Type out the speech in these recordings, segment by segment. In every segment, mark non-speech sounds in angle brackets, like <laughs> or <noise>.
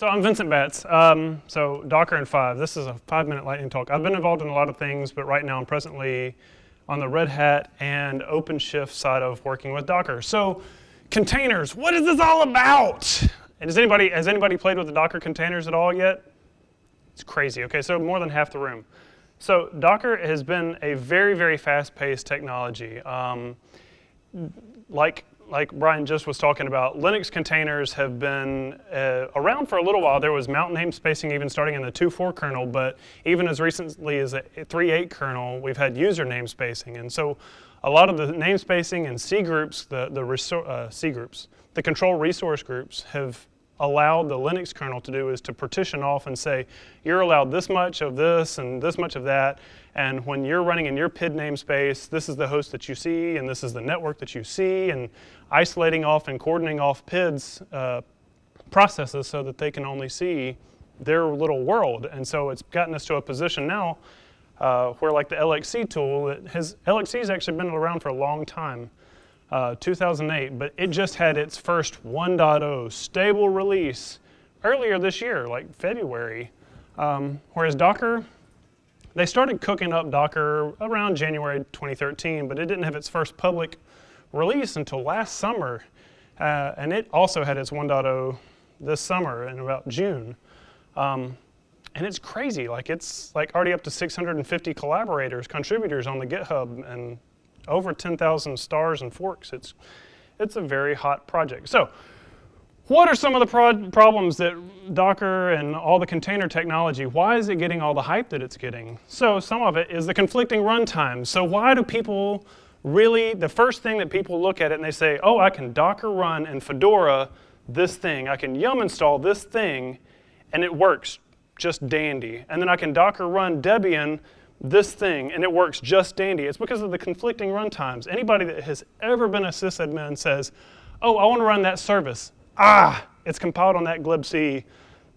So I'm Vincent Batts. Um, so Docker in five. This is a five-minute lightning talk. I've been involved in a lot of things, but right now I'm presently on the Red Hat and OpenShift side of working with Docker. So containers, what is this all about? And has anybody, has anybody played with the Docker containers at all yet? It's crazy. Okay, so more than half the room. So Docker has been a very, very fast-paced technology. Um, like like Brian just was talking about, Linux containers have been uh, around for a little while. There was mount namespacing even starting in the 2.4 kernel, but even as recently as a 3.8 kernel, we've had user namespacing. And so a lot of the namespacing and C groups, the, the uh, C groups, the control resource groups have allowed the Linux kernel to do is to partition off and say, you're allowed this much of this and this much of that, and when you're running in your PID namespace, this is the host that you see, and this is the network that you see, and isolating off and coordinating off PIDs uh, processes so that they can only see their little world. And so it's gotten us to a position now uh, where like the LXC tool, it has, LXC has actually been around for a long time uh, 2008, but it just had its first 1.0 stable release earlier this year, like February. Um, whereas Docker, they started cooking up Docker around January 2013, but it didn't have its first public release until last summer. Uh, and it also had its 1.0 this summer in about June. Um, and it's crazy, like it's like already up to 650 collaborators, contributors on the GitHub, and over 10,000 stars and forks. It's, it's a very hot project. So what are some of the pro problems that Docker and all the container technology, why is it getting all the hype that it's getting? So some of it is the conflicting runtimes. So why do people really, the first thing that people look at it and they say, oh, I can Docker run in Fedora this thing. I can yum install this thing, and it works just dandy. And then I can Docker run Debian this thing, and it works just dandy. It's because of the conflicting runtimes. Anybody that has ever been a sysadmin says, oh, I want to run that service. Ah, it's compiled on that glibc.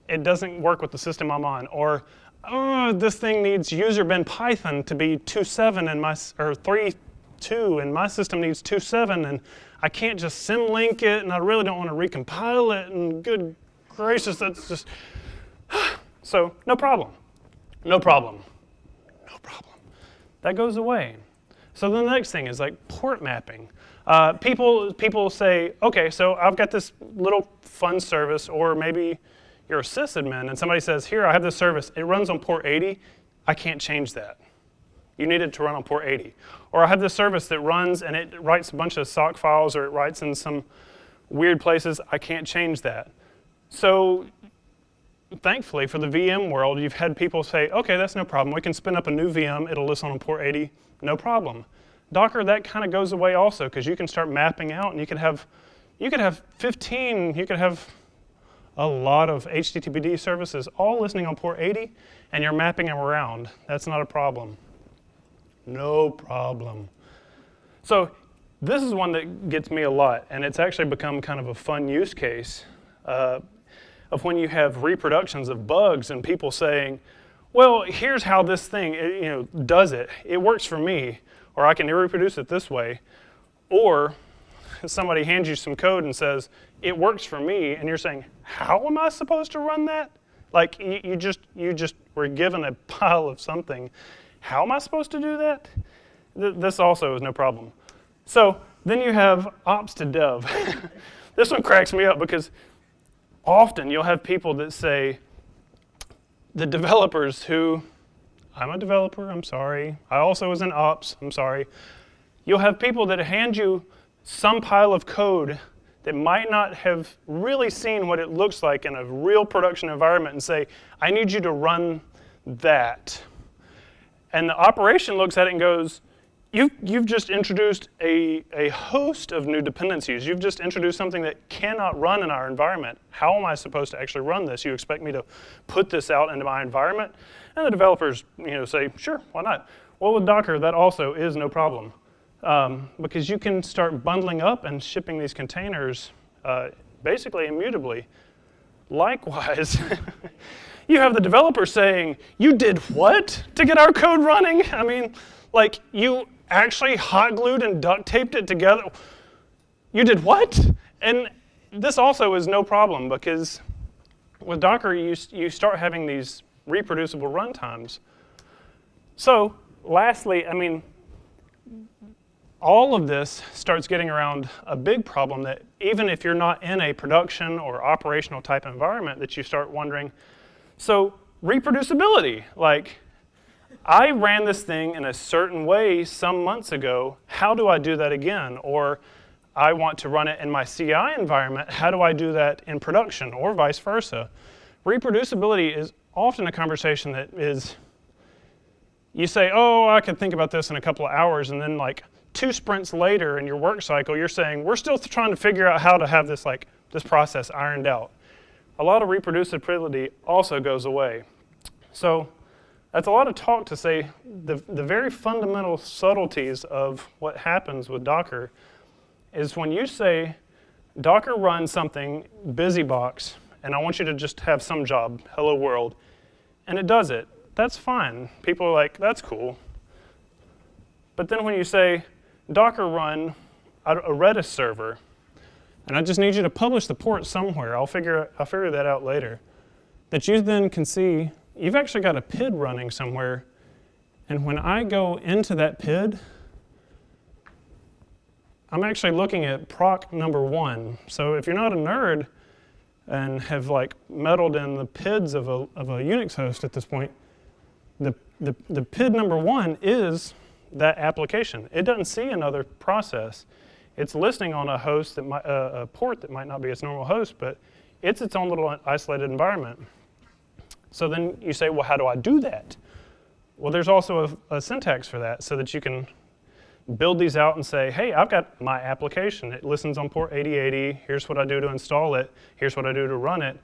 It doesn't work with the system I'm on. Or, oh, this thing needs user bin Python to be 2.7 and my, or 3.2, and my system needs 2.7, and I can't just symlink it, and I really don't want to recompile it, and good gracious, that's just, <sighs> so no problem. No problem problem. That goes away. So then the next thing is like port mapping. Uh, people, people say, okay, so I've got this little fun service, or maybe you're a sysadmin, and somebody says, here, I have this service. It runs on port 80. I can't change that. You need it to run on port 80. Or I have this service that runs, and it writes a bunch of sock files, or it writes in some weird places. I can't change that. So thankfully for the VM world, you've had people say, okay, that's no problem. We can spin up a new VM. It'll list on port 80, no problem. Docker, that kind of goes away also because you can start mapping out and you could have, you could have 15, you could have a lot of HTTPD services all listening on port 80 and you're mapping them around. That's not a problem. No problem. So this is one that gets me a lot and it's actually become kind of a fun use case. Uh, of when you have reproductions of bugs and people saying, well, here's how this thing eh, you know, does it. It works for me, or I can reproduce it this way. Or somebody hands you some code and says, it works for me, and you're saying, how am I supposed to run that? Like, you, you just, you just were given a <laughs> pile of something. How am I supposed to do that? Th this also is no problem. So then you have ops to dev. <laughs> this one cracks me up because often you'll have people that say, the developers who, I'm a developer, I'm sorry. I also was in ops, I'm sorry. You'll have people that hand you some pile of code that might not have really seen what it looks like in a real production environment and say, I need you to run that. And the operation looks at it and goes, you, you've just introduced a, a host of new dependencies. You've just introduced something that cannot run in our environment. How am I supposed to actually run this? You expect me to put this out into my environment? And the developers you know, say, sure, why not? Well, with Docker, that also is no problem. Um, because you can start bundling up and shipping these containers uh, basically immutably. Likewise, <laughs> you have the developer saying, you did what to get our code running? I mean, like you actually hot glued and duct taped it together. You did what? And this also is no problem because with Docker, you, you start having these reproducible runtimes. So lastly, I mean, all of this starts getting around a big problem that even if you're not in a production or operational type environment that you start wondering, so reproducibility, like I ran this thing in a certain way some months ago, how do I do that again? Or I want to run it in my CI environment, how do I do that in production or vice versa? Reproducibility is often a conversation that is, you say, oh, I could think about this in a couple of hours, and then like two sprints later in your work cycle, you're saying, we're still trying to figure out how to have this, like, this process ironed out. A lot of reproducibility also goes away. So that's a lot of talk to say the, the very fundamental subtleties of what happens with Docker is when you say, Docker run something, BusyBox, and I want you to just have some job, hello world, and it does it. That's fine. People are like, that's cool. But then when you say, Docker run a Redis server, and I just need you to publish the port somewhere. I'll figure, I'll figure that out later. That you then can see, you've actually got a PID running somewhere, and when I go into that PID, I'm actually looking at proc number one. So if you're not a nerd and have like meddled in the PIDs of a, of a Unix host at this point, the, the, the PID number one is that application. It doesn't see another process. It's listening on a host that might, uh, a port that might not be its normal host, but it's its own little isolated environment. So then you say, well, how do I do that? Well, there's also a, a syntax for that so that you can build these out and say, hey, I've got my application. It listens on port 8080. Here's what I do to install it. Here's what I do to run it.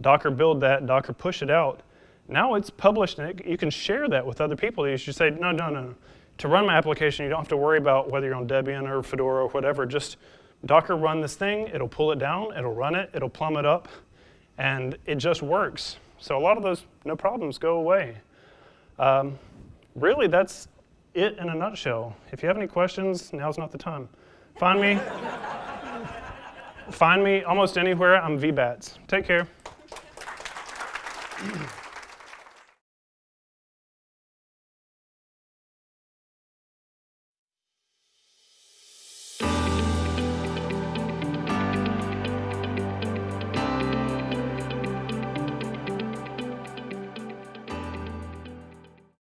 Docker build that, Docker push it out. Now it's published and it, you can share that with other people. You should say, no, no, no to run my application, you don't have to worry about whether you're on Debian or Fedora or whatever. Just Docker run this thing, it'll pull it down, it'll run it, it'll plumb it up, and it just works. So a lot of those no problems go away. Um, really, that's it in a nutshell. If you have any questions, now's not the time. Find me. find me almost anywhere. I'm VBATS. Take care.